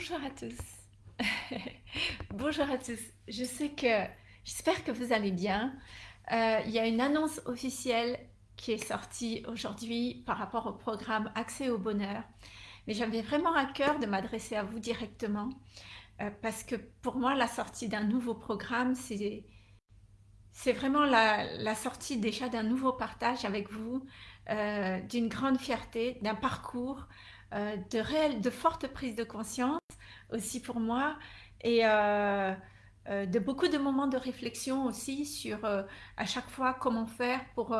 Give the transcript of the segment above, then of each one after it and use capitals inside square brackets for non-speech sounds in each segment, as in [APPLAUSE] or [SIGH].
Bonjour à tous. [LAUGHS] Bonjour à tous. Je sais que, j'espère que vous allez bien. Euh, il y a une annonce officielle qui est sortie aujourd'hui par rapport au programme Accès au bonheur. Mais j'avais vraiment à cœur de m'adresser à vous directement euh, parce que pour moi, la sortie d'un nouveau programme, c'est c'est vraiment la, sortie déjà d'un nouveau partage avec vous, euh, d'une grande fierté, d'un parcours, euh, de réelle, de fortes prises de conscience aussi pour moi et euh, de beaucoup de moments de réflexion aussi sur à chaque fois comment faire pour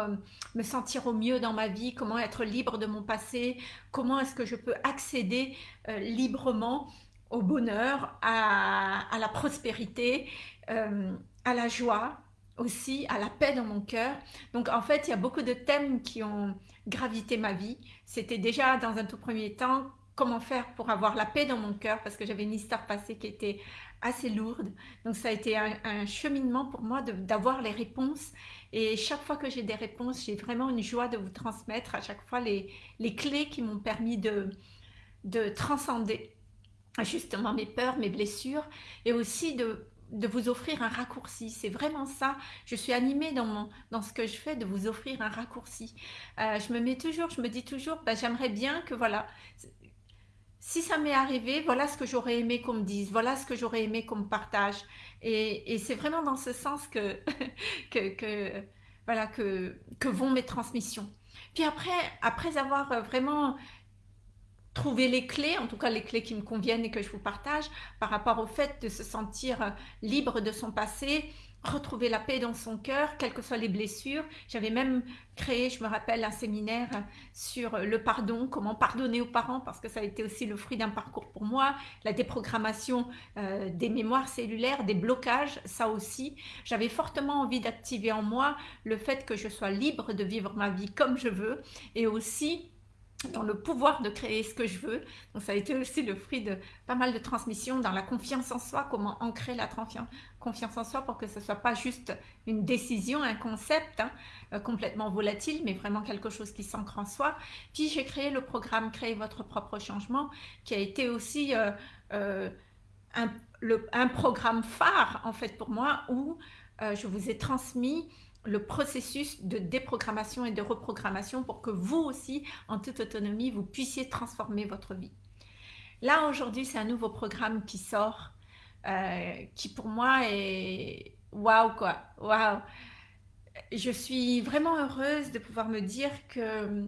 me sentir au mieux dans ma vie, comment être libre de mon passé, comment est-ce que je peux accéder librement au bonheur, à la prospérité, à la joie, aussi à la paix dans mon cœur. Donc en fait, il y a beaucoup de thèmes qui ont gravité ma vie. C'était déjà dans un tout premier temps comment faire pour avoir la paix dans mon cœur parce que j'avais une histoire passée qui était assez lourde. Donc ça a été un, cheminement pour moi d'avoir les réponses et chaque fois que j'ai des réponses, j'ai vraiment une joie de vous transmettre à chaque fois les, les clés qui m'ont permis de, de transcender justement mes peurs, mes blessures et aussi de de vous offrir un raccourci. C'est vraiment ça. Je suis animée dans, mon, dans ce que je fais, de vous offrir un raccourci. Euh, je me mets toujours, je me dis toujours, ben, j'aimerais bien que voilà, si ça m'est arrivé, voilà ce que j'aurais aimé qu'on me dise, voilà ce que j'aurais aimé qu'on me partage. Et, c'est vraiment dans ce sens [LAUGHS] que, que, voilà, que, que vont mes transmissions. Puis après, après avoir vraiment trouver les clés, en tout cas les clés qui me conviennent et que je vous partage par rapport au fait de se sentir euh, libre de son passé, retrouver la paix dans son cœur, quelles que soient les blessures. J'avais même créé, je me rappelle, un séminaire sur le pardon, comment pardonner aux parents, parce que ça a été aussi le fruit d'un parcours pour moi, la déprogrammation euh, des mémoires cellulaires, des blocages, ça aussi. J'avais fortement envie d'activer en moi le fait que je sois libre de vivre ma vie comme je veux, et aussi dans le pouvoir de créer ce que je veux. Donc ça a été aussi le fruit de pas mal de transmissions dans la confiance en soi, comment ancrer la confiance en soi pour que ce ne soit pas juste une décision, un concept hein, euh, complètement volatile, mais vraiment quelque chose qui s'ancre en soi. Puis j'ai créé le programme Créer votre propre changement, qui a été aussi euh, euh, un, un, programme phare en fait pour moi, où je vous ai transmis le processus de déprogrammation et de reprogrammation pour que vous aussi, en toute autonomie, vous puissiez transformer votre vie. Là, aujourd'hui, c'est un nouveau programme qui sort, euh, qui pour moi est waouh quoi, waouh. Je suis vraiment heureuse de pouvoir me dire que,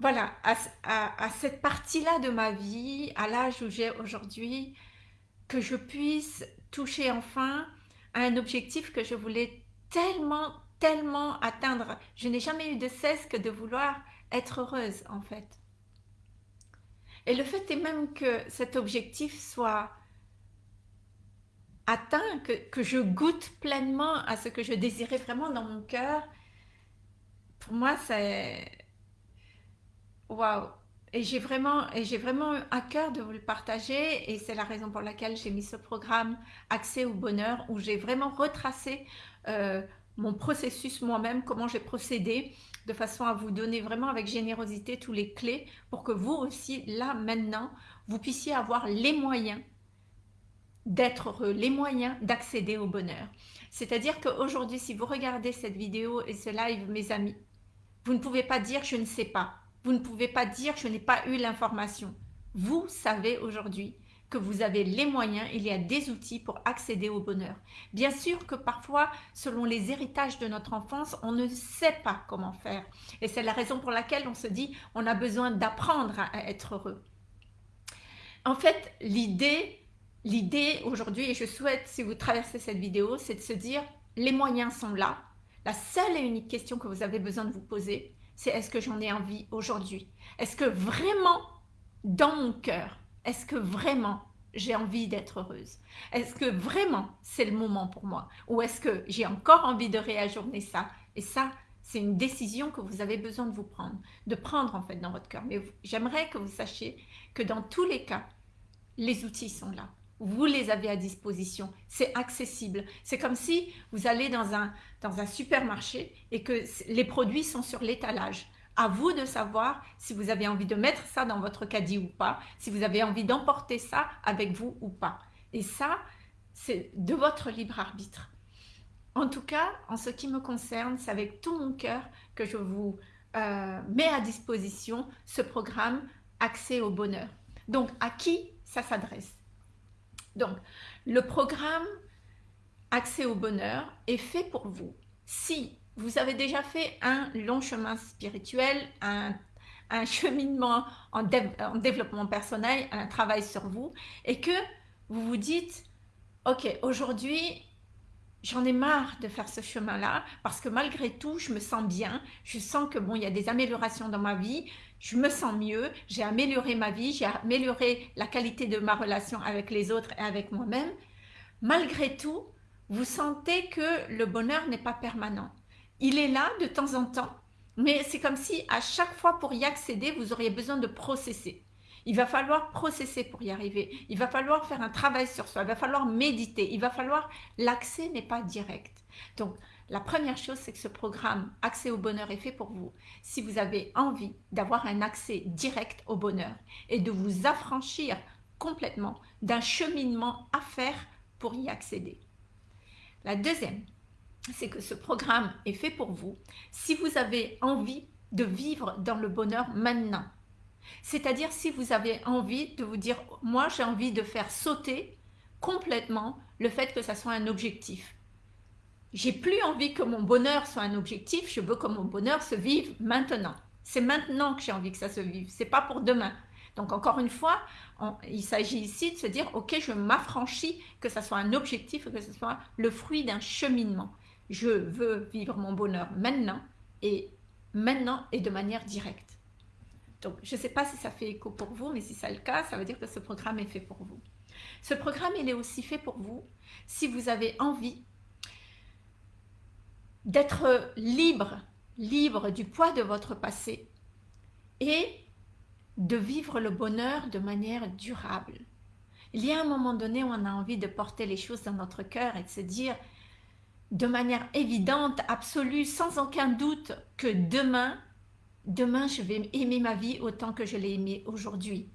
voilà, à cette partie-là de ma vie, à l'âge où j'ai aujourd'hui, que je puisse toucher enfin à un objectif que je voulais tellement, tellement atteindre. Je n'ai jamais eu de cesse que de vouloir être heureuse en fait. Et le fait est même que cet objectif soit atteint, que, que je goûte pleinement à ce que je désirais vraiment dans mon cœur, pour moi c'est... Waouh et j'ai vraiment, à cœur de vous le partager et c'est la raison pour laquelle j'ai mis ce programme Accès au bonheur où j'ai vraiment retracé euh, mon processus moi-même, comment j'ai procédé, de façon à vous donner vraiment avec générosité tous les clés pour que vous aussi, là, maintenant, vous puissiez avoir les moyens d'être heureux, les moyens d'accéder au bonheur. C'est-à-dire qu'aujourd'hui, si vous regardez cette vidéo et ce live, mes amis, vous ne pouvez pas dire « je ne sais pas ». Vous ne pouvez pas dire « je n'ai pas eu l'information ». Vous savez aujourd'hui que vous avez les moyens, il y a des outils pour accéder au bonheur. Bien sûr que parfois, selon les héritages de notre enfance, on ne sait pas comment faire. Et c'est la raison pour laquelle on se dit, on a besoin d'apprendre à être heureux. En fait, l'idée, l'idée aujourd'hui, et je souhaite, si vous traversez cette vidéo, c'est de se dire, les moyens sont là. La seule et unique question que vous avez besoin de vous poser, c'est est-ce que j'en ai envie aujourd'hui? Est-ce que vraiment, dans mon cœur, est-ce que vraiment j'ai envie d'être heureuse? Est-ce que vraiment c'est le moment pour moi? Ou est-ce que j'ai encore envie de réajourner ça? Et ça, c'est une décision que vous avez besoin de vous prendre, de prendre en fait dans votre cœur. Mais j'aimerais que vous sachiez que dans tous les cas, les outils sont là. Vous les avez à disposition, c'est accessible. C'est comme si vous allez dans un, dans un supermarché et que les produits sont sur l'étalage. À vous de savoir si vous avez envie de mettre ça dans votre caddie ou pas, si vous avez envie d'emporter ça avec vous ou pas. Et ça, c'est de votre libre arbitre. En tout cas, en ce qui me concerne, c'est avec tout mon cœur que je vous euh, mets à disposition ce programme Accès au bonheur. Donc, à qui ça s'adresse? Donc, le programme Accès au bonheur est fait pour vous. Si vous avez déjà fait un long chemin spirituel, un, [LAUGHS] cheminement en, en, développement personnel, un travail sur vous, et que vous vous dites, ok, aujourd'hui, j'en ai marre de faire ce chemin-là, parce que malgré tout, je me sens bien, je sens que bon, il y a des améliorations dans ma vie, je me sens mieux, j'ai amélioré ma vie, j'ai amélioré la qualité de ma relation avec les autres et avec moi-même. Malgré tout, vous sentez que le bonheur n'est pas permanent. Il est là de temps en temps, mais c'est comme si à chaque fois pour y accéder, vous auriez besoin de processer. Il va falloir processer pour y arriver. Il va falloir faire un travail sur soi. Il va falloir méditer. Il va falloir... L'accès n'est pas direct. Donc, la première chose, c'est que ce programme Accès au bonheur est fait pour vous. Si vous avez envie d'avoir un accès direct au bonheur et de vous affranchir complètement d'un cheminement à faire pour y accéder. La deuxième, c'est que ce programme est fait pour vous si vous avez envie de vivre dans le bonheur maintenant. C'est-à-dire si vous avez envie de vous dire, moi j'ai envie de faire sauter complètement le fait que ça soit un objectif. J'ai plus envie que mon bonheur soit un objectif, je veux que mon bonheur se vive maintenant. C'est maintenant que j'ai envie que ça se vive, c'est pas pour demain. Donc encore une fois, il s'agit ici de se dire, ok, je m'affranchis, que ça soit un objectif, que ce soit le fruit d'un cheminement. Je veux vivre mon bonheur maintenant et maintenant et de manière directe. Donc, je ne sais pas si ça fait écho pour vous, mais si c'est le cas, ça veut dire que ce programme est fait pour vous. Ce programme, il est aussi fait pour vous si vous avez envie d'être libre, libre du poids de votre passé et de vivre le bonheur de manière durable. Il y a un moment donné où on a envie de porter les choses dans notre cœur et de se dire de manière évidente, absolue, sans aucun doute que demain, demain je vais aimer ma vie autant que je l'ai aimée aujourd'hui.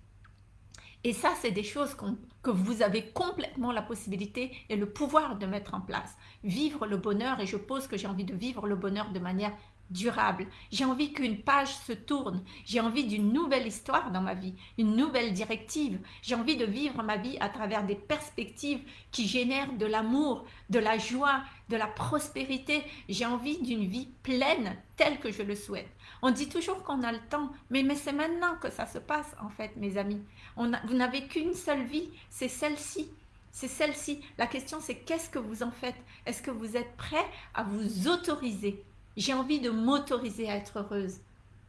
Et ça, c'est des choses que vous avez complètement la possibilité et le pouvoir de mettre en place. Vivre le bonheur, et je pose que j'ai envie de vivre le bonheur de manière durable. J'ai envie qu'une page se tourne. J'ai envie d'une nouvelle histoire dans ma vie, une nouvelle directive. J'ai envie de vivre ma vie à travers des perspectives qui génèrent de l'amour, de la joie, de la prospérité. J'ai envie d'une vie pleine telle que je le souhaite. On dit toujours qu'on a le temps, mais, mais c'est maintenant que ça se passe en fait, mes amis. Vous n'avez qu'une seule vie, c'est celle-ci. C'est celle-ci. La question, c'est qu'est-ce que vous en faites? Est-ce que vous êtes prêt à vous autoriser j'ai envie de m'autoriser à être heureuse.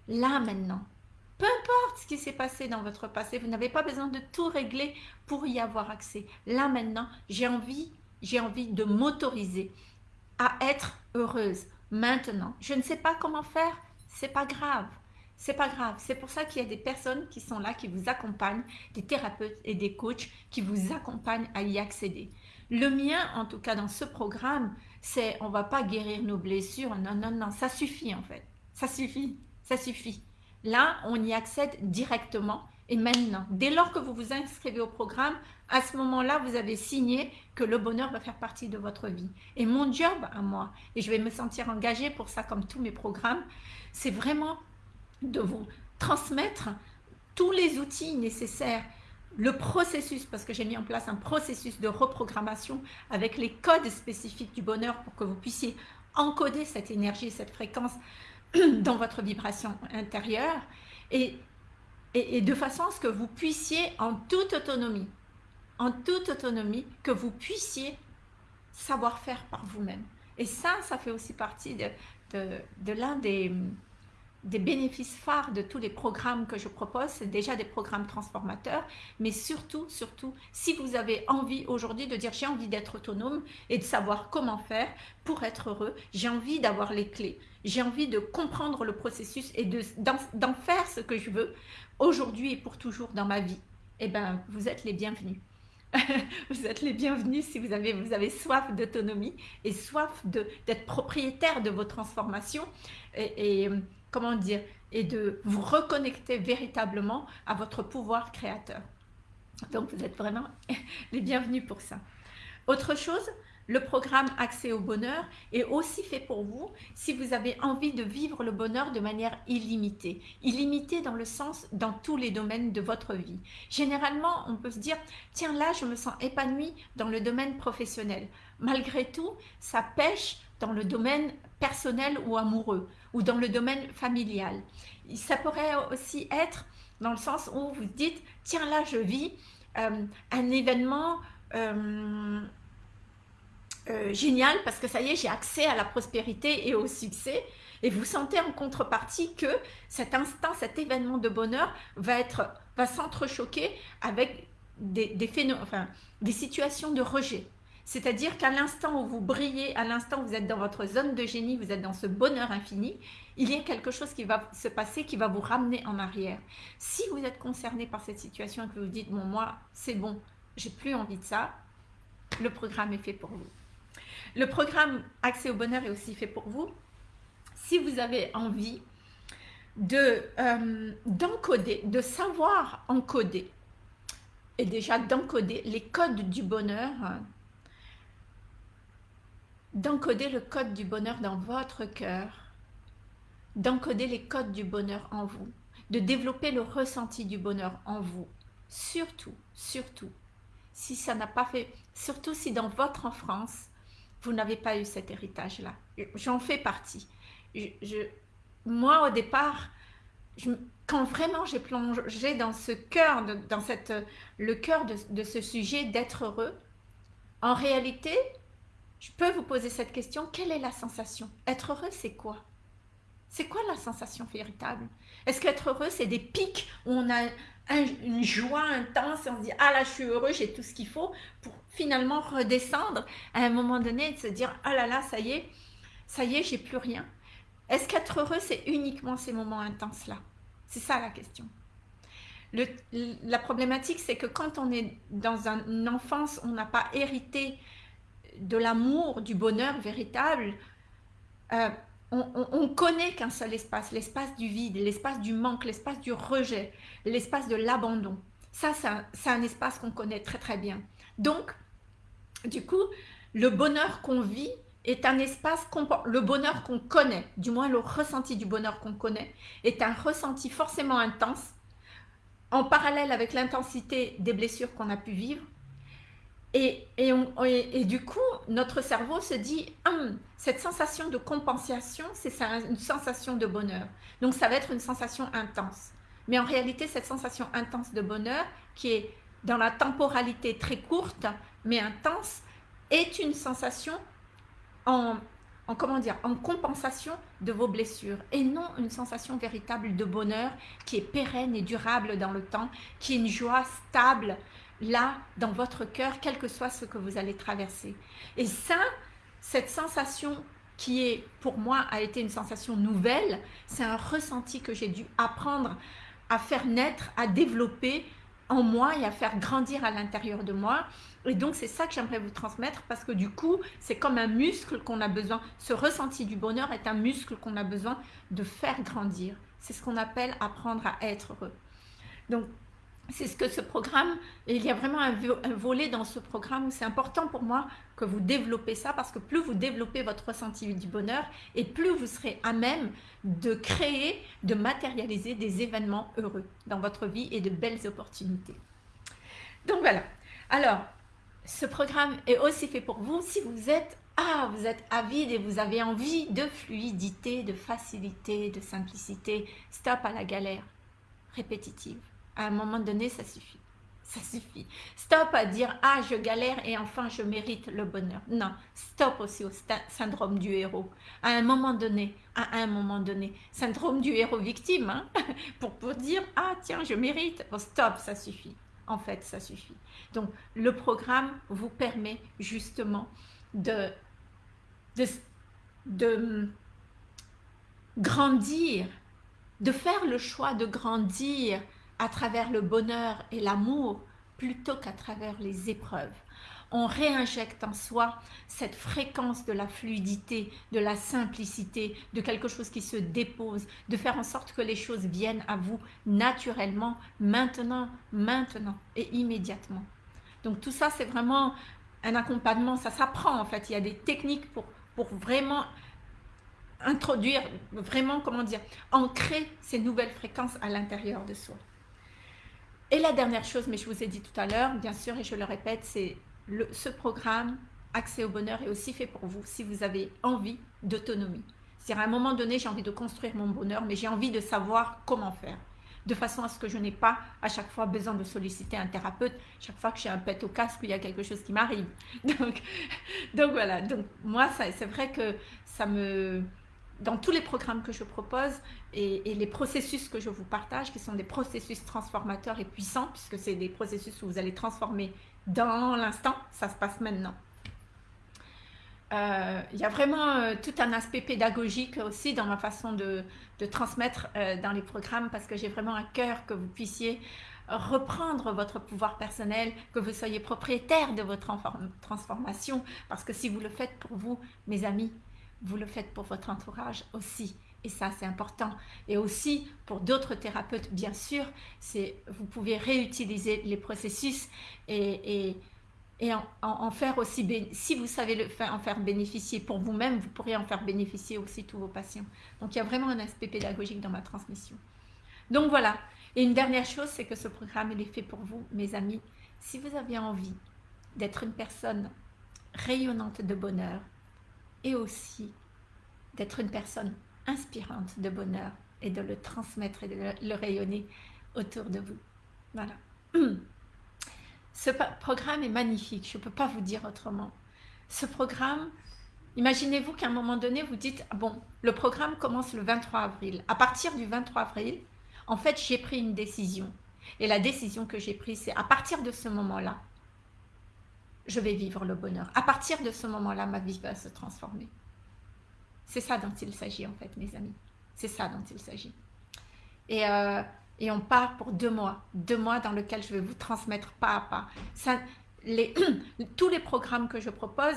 Là, maintenant. Peu importe ce qui s'est passé dans votre passé, vous n'avez pas besoin de tout régler pour y avoir accès. Là, maintenant, j'ai envie, de m'autoriser à être heureuse. Maintenant, je ne sais pas comment faire, c'est pas grave. C'est pas grave. C'est pour ça qu'il y a des personnes qui sont là, qui vous accompagnent, des thérapeutes et des coachs qui vous accompagnent à y accéder. Le mien, en tout cas dans ce programme, c'est on va pas guérir nos blessures. Non, non, non, ça suffit en fait. Ça suffit, ça suffit. Là, on y accède directement et maintenant. Dès lors que vous vous inscrivez au programme, à ce moment-là, vous avez signé que le bonheur va faire partie de votre vie. Et mon job à moi, et je vais me sentir engagée pour ça comme tous mes programmes, c'est vraiment de vous transmettre tous les outils nécessaires le processus, parce que j'ai mis en place un processus de reprogrammation avec les codes spécifiques du bonheur pour que vous puissiez encoder cette énergie, cette fréquence [CLEARS THROAT] dans votre vibration intérieure et, et, de façon à ce que vous puissiez en toute autonomie, en toute autonomie, que vous puissiez savoir faire par vous-même. Et ça, ça fait aussi partie de, de l'un des, des bénéfices phares de tous les programmes que je propose, c'est déjà des programmes transformateurs, mais surtout, surtout, si vous avez envie aujourd'hui de dire j'ai envie d'être autonome et de savoir comment faire pour être heureux, j'ai envie d'avoir les clés, j'ai envie de comprendre le processus et d'en faire ce que je veux aujourd'hui et pour toujours dans ma vie, eh bien, vous êtes les bienvenus. [LAUGHS] vous êtes les bienvenus si vous avez, vous avez soif d'autonomie et soif d'être propriétaire de vos transformations. Et comment dire, et de vous reconnecter véritablement à votre pouvoir créateur. Donc vous êtes vraiment [LAUGHS] les bienvenus pour ça. Autre chose, le programme Accès au bonheur est aussi fait pour vous si vous avez envie de vivre le bonheur de manière illimitée. Illimitée dans le sens dans tous les domaines de votre vie. Généralement, on peut se dire, tiens là, je me sens épanouie dans le domaine professionnel. Malgré tout, ça pêche dans le domaine personnel ou amoureux ou dans le domaine familial. Ça pourrait aussi être dans le sens où vous dites, tiens là, je vis euh, un événement... Euh, euh, génial parce que ça y est, j'ai accès à la prospérité et au succès. Et vous sentez en contrepartie que cet instant, cet événement de bonheur va être va s'entrechoquer avec des, des, situations de rejet. C'est-à-dire qu'à l'instant où vous brillez, à l'instant où vous êtes dans votre zone de génie, vous êtes dans ce bonheur infini, il y a quelque chose qui va se passer qui va vous ramener en arrière. Si vous êtes concerné par cette situation et que vous dites, bon moi c'est bon, j'ai plus envie de ça, le programme est fait pour vous. Le programme Accès au bonheur est aussi fait pour vous. Si vous avez envie euh, d'encoder, de savoir encoder, et déjà d'encoder les codes du bonheur, d'encoder le code du bonheur dans votre cœur, d'encoder les codes du bonheur en vous, de développer le ressenti du bonheur en vous. Surtout, surtout, si ça n'a pas fait, surtout si dans votre enfance, vous n'avez pas eu cet héritage-là. J'en fais partie. Moi, au départ, quand vraiment j'ai plongé dans ce cœur, dans cette, le cœur de ce sujet d'être heureux, en réalité, je peux vous poser cette question, quelle est la sensation? Être heureux, c'est quoi? C'est quoi la sensation véritable? Est-ce qu'être heureux, c'est des pics où on a une joie intense et on se dit « Ah là, je suis heureux, j'ai tout ce qu'il faut » pour finalement redescendre à un moment donné et se dire « Ah là là, ça y est, ça y est, j'ai plus rien ». Est-ce qu'être heureux, c'est uniquement ces moments intenses-là? C'est ça la question. La problématique, c'est que quand on est dans une enfance, on n'a pas hérité de l'amour, du bonheur véritable, euh, on, connaît qu'un seul espace, l'espace du vide, l'espace du manque, l'espace du rejet, l'espace de l'abandon. Ça, c'est un, espace qu'on connaît très très bien. Donc, du coup, le bonheur qu'on vit est un espace, le bonheur qu'on connaît, du moins le ressenti du bonheur qu'on connaît, est un ressenti forcément intense, en parallèle avec l'intensité des blessures qu'on a pu vivre, et, du coup, notre cerveau se dit, hum, cette sensation de compensation, c'est une sensation de bonheur. Donc, ça va être une sensation intense. Mais en réalité, cette sensation intense de bonheur, qui est dans la temporalité très courte, mais intense, est une sensation en, en, comment dire, en compensation de vos blessures et non une sensation véritable de bonheur qui est pérenne et durable dans le temps, qui est une joie stable, là, dans votre cœur, quel que soit ce que vous allez traverser. Et ça, cette sensation qui est, pour moi, a été une sensation nouvelle, c'est un ressenti que j'ai dû apprendre à faire naître, à développer en moi et à faire grandir à l'intérieur de moi. Et donc, c'est ça que j'aimerais vous transmettre parce que du coup, c'est comme un muscle qu'on a besoin, ce ressenti du bonheur est un muscle qu'on a besoin de faire grandir. C'est ce qu'on appelle apprendre à être heureux. Donc, c'est ce que ce programme, il y a vraiment un, volet dans ce programme où c'est important pour moi que vous développez ça parce que plus vous développez votre ressenti du bonheur et plus vous serez à même de créer, de matérialiser des événements heureux dans votre vie et de belles opportunités. Donc voilà. Alors, ce programme est aussi fait pour vous si vous êtes ah, vous êtes avide et vous avez envie de fluidité, de facilité, de simplicité. Stop à la galère répétitive à un moment donné, ça suffit. Ça suffit. Stop à dire « Ah, je galère et enfin je mérite le bonheur ». Non, stop aussi au syndrome du héros. À un moment donné, à un moment donné, syndrome du héros victime, hein, [LAUGHS] pour, pour dire « Ah, tiens, je mérite Stop, ça suffit. En fait, ça suffit. Donc, le programme vous permet justement de, de, de grandir, de faire le choix de grandir à travers le bonheur et l'amour plutôt qu'à travers les épreuves. On réinjecte en soi cette fréquence de la fluidité, de la simplicité, de quelque chose qui se dépose, de faire en sorte que les choses viennent à vous naturellement, maintenant, maintenant et immédiatement. Donc tout ça, c'est vraiment un accompagnement, ça s'apprend en fait. Il y a des techniques pour, pour vraiment introduire, vraiment, comment dire, ancrer ces nouvelles fréquences à l'intérieur de soi. Et la dernière chose, mais je vous ai dit tout à l'heure, bien sûr, et je le répète, c'est ce programme Accès au bonheur est aussi fait pour vous si vous avez envie d'autonomie. C'est-à-dire à un moment donné, j'ai envie de construire mon bonheur, mais j'ai envie de savoir comment faire de façon à ce que je n'ai pas à chaque fois besoin de solliciter un thérapeute, chaque fois que j'ai un pet au casque, il y a quelque chose qui m'arrive. [LAUGHS] Donc, donc voilà, donc moi, c'est vrai que ça me, dans tous les programmes que je propose et, les processus que je vous partage, qui sont des processus transformateurs et puissants, puisque c'est des processus où vous allez transformer dans l'instant, ça se passe maintenant. Euh, il y a vraiment euh, tout un aspect pédagogique aussi dans ma façon de, transmettre euh, dans les programmes parce que j'ai vraiment à cœur que vous puissiez reprendre votre pouvoir personnel, que vous soyez propriétaire de votre transformation parce que si vous le faites pour vous, mes amis, vous le faites pour votre entourage aussi. Et ça, c'est important. Et aussi, pour d'autres thérapeutes, bien sûr, vous pouvez réutiliser les processus et, en, faire aussi, si vous savez en faire bénéficier pour vous-même, vous pourrez en faire bénéficier aussi tous vos patients. Donc, il y a vraiment un aspect pédagogique dans ma transmission. Donc, voilà. Et une dernière chose, c'est que ce programme, il est fait pour vous, mes amis. Si vous avez envie d'être une personne rayonnante de bonheur, et aussi d'être une personne inspirante de bonheur et de le transmettre et de le rayonner autour de vous. Voilà. [CLEARS THROAT] Ce programme est magnifique, je ne peux pas vous dire autrement. Ce programme, imaginez-vous qu'à un moment donné, vous dites, ah bon, le programme commence le 23 avril. À partir du 23 avril, en fait, j'ai pris une décision. Et la décision que j'ai prise, c'est à partir de ce moment-là, je vais vivre le bonheur. À partir de ce moment-là, ma vie va se transformer. C'est ça dont il s'agit en fait, mes amis. C'est ça dont il s'agit. Et, euh, et, on part pour deux mois. Deux mois dans lesquels je vais vous transmettre pas à pas. [CLEARS THROAT] Tous les programmes que je propose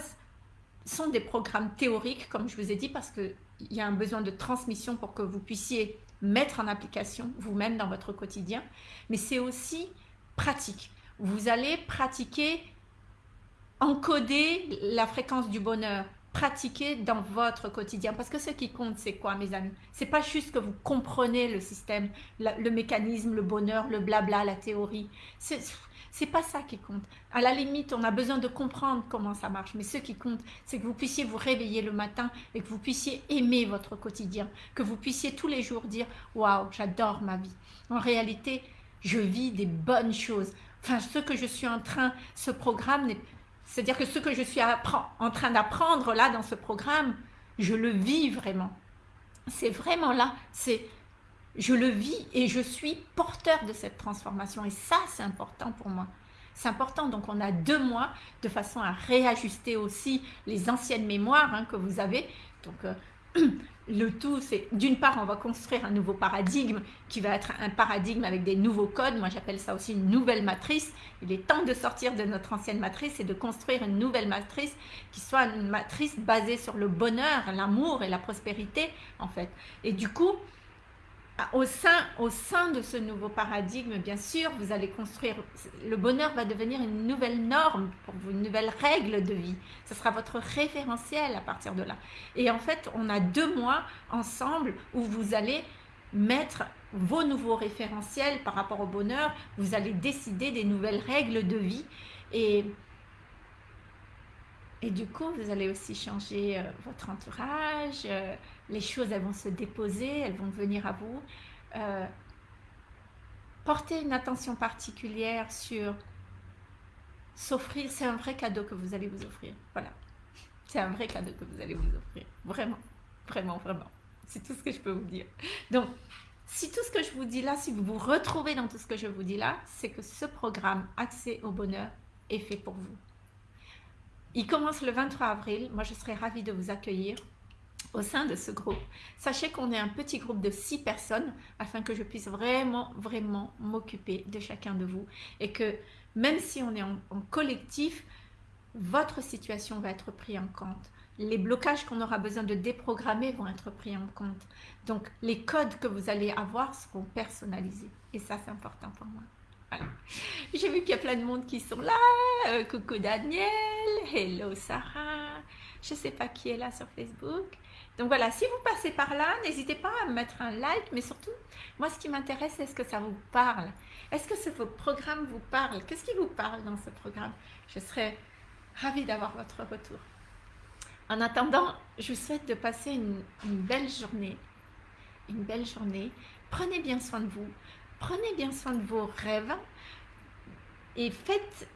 sont des programmes théoriques, comme je vous ai dit, parce qu'il y a un besoin de transmission pour que vous puissiez mettre en application vous-même dans votre quotidien. Mais c'est aussi pratique. Vous allez pratiquer encoder la fréquence du bonheur, pratiquer dans votre quotidien. Parce que ce qui compte, c'est quoi, mes amis? C'est pas juste que vous comprenez le système, le mécanisme, le bonheur, le blabla, la théorie. C'est pas ça qui compte. À la limite, on a besoin de comprendre comment ça marche. Mais ce qui compte, c'est que vous puissiez vous réveiller le matin et que vous puissiez aimer votre quotidien. Que vous puissiez tous les jours dire « Waouh, j'adore ma vie ». En réalité, je vis des bonnes choses. Enfin, ce que je suis en train, ce programme c'est-à-dire que ce que je suis en train d'apprendre là dans ce programme, je le vis vraiment. C'est vraiment là, c'est je le vis et je suis porteur de cette transformation. Et ça, c'est important pour moi. C'est important, donc on a deux mois de façon à réajuster aussi les anciennes mémoires hein, que vous avez. Euh, [CLEARS THROAT] le tout, c'est d'une part, on va construire un nouveau paradigme qui va être un paradigme avec des nouveaux codes. Moi, j'appelle ça aussi une nouvelle matrice. Il est temps de sortir de notre ancienne matrice et de construire une nouvelle matrice qui soit une matrice basée sur le bonheur, l'amour et la prospérité, en fait. Et du coup, au sein, au sein de ce nouveau paradigme, bien sûr, vous allez construire, le bonheur va devenir une nouvelle norme pour vous, une nouvelle règle de vie. Ce sera votre référentiel à partir de là. Et en fait, on a deux mois ensemble où vous allez mettre vos nouveaux référentiels par rapport au bonheur. Vous allez décider des nouvelles règles de vie. Et et du coup, vous allez aussi changer euh, votre entourage, euh, les choses elles vont se déposer, elles vont venir à vous. Euh, portez une attention particulière sur s'offrir, c'est un vrai cadeau que vous allez vous offrir. Voilà, c'est un vrai cadeau que vous allez vous offrir. Vraiment, vraiment, vraiment. C'est tout ce que je peux vous dire. Donc, si tout ce que je vous dis là, si vous vous retrouvez dans tout ce que je vous dis là, c'est que ce programme Accès au bonheur est fait pour vous. Il commence le 23 avril. Moi, je serai ravie de vous accueillir au sein de ce groupe. Sachez qu'on est un petit groupe de six personnes afin que je puisse vraiment, vraiment m'occuper de chacun de vous et que même si on est en, en collectif, votre situation va être prise en compte. Les blocages qu'on aura besoin de déprogrammer vont être pris en compte. Donc, les codes que vous allez avoir seront personnalisés. Et ça, c'est important pour moi. [LAUGHS] J'ai vu qu'il y a plein de monde qui sont là. Euh, coucou Daniel. Hello Sarah. Je ne sais pas qui est là sur Facebook. Donc voilà, si vous passez par là, n'hésitez pas à mettre un like, mais surtout, moi ce qui m'intéresse, est-ce que ça vous parle? Est-ce que ce programme vous parle Qu'est-ce qui vous parle dans ce programme? Je serais ravie d'avoir votre retour. En attendant, je vous souhaite de passer une belle journée. Une belle journée. Prenez bien soin de vous. Prenez bien soin de vos rêves et faites,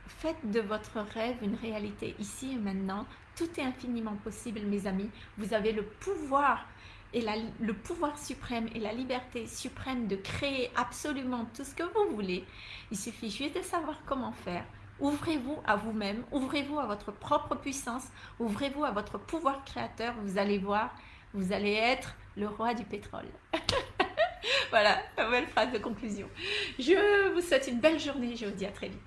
de votre rêve une réalité ici et maintenant. Tout est infiniment possible, mes amis. Vous avez le pouvoir et le pouvoir suprême et la liberté suprême de créer absolument tout ce que vous voulez. Il suffit juste de savoir comment faire. Ouvrez-vous à vous-même, ouvrez-vous à votre propre puissance, ouvrez-vous à votre pouvoir créateur. Vous allez voir, vous allez être le roi du pétrole. [LAUGHS] [LAUGHS] voilà, belle phrase de conclusion. Je vous souhaite une belle journée, je vous dis à très vite.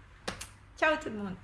Ciao tout le monde